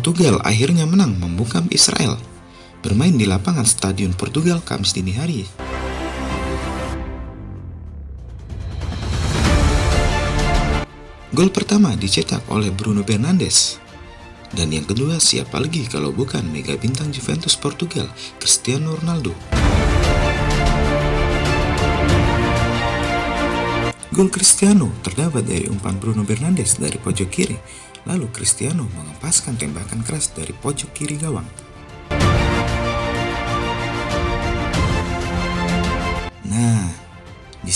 Portugal akhirnya menang membungkam Israel. Bermain di lapangan Stadion Portugal Kamis dini hari. Gol pertama dicetak oleh Bruno Fernandes. Dan yang kedua siapa lagi kalau bukan mega bintang Juventus Portugal, Cristiano Ronaldo. Gol Cristiano terdapat dari umpan Bruno Fernandes dari pojok kiri, lalu Cristiano mengempaskan tembakan keras dari pojok kiri gawang.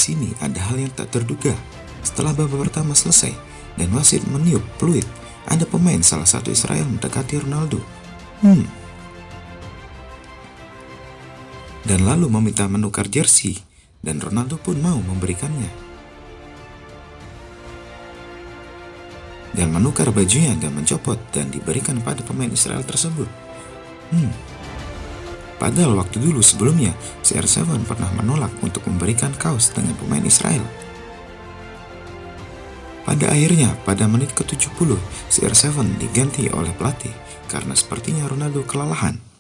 Sini ada hal yang tak terduga. Setelah babak pertama selesai dan wasit meniup peluit, ada pemain salah satu Israel mendekati Ronaldo. Hmm. Dan lalu meminta menukar jersey, dan Ronaldo pun mau memberikannya. dan menukar bajunya dan mencopot dan diberikan pada pemain Israel tersebut. Hmm. Padahal waktu dulu sebelumnya, CR7 pernah menolak untuk memberikan kaos dengan pemain Israel. Pada akhirnya, pada menit ke-70, CR7 diganti oleh pelatih karena sepertinya Ronaldo kelelahan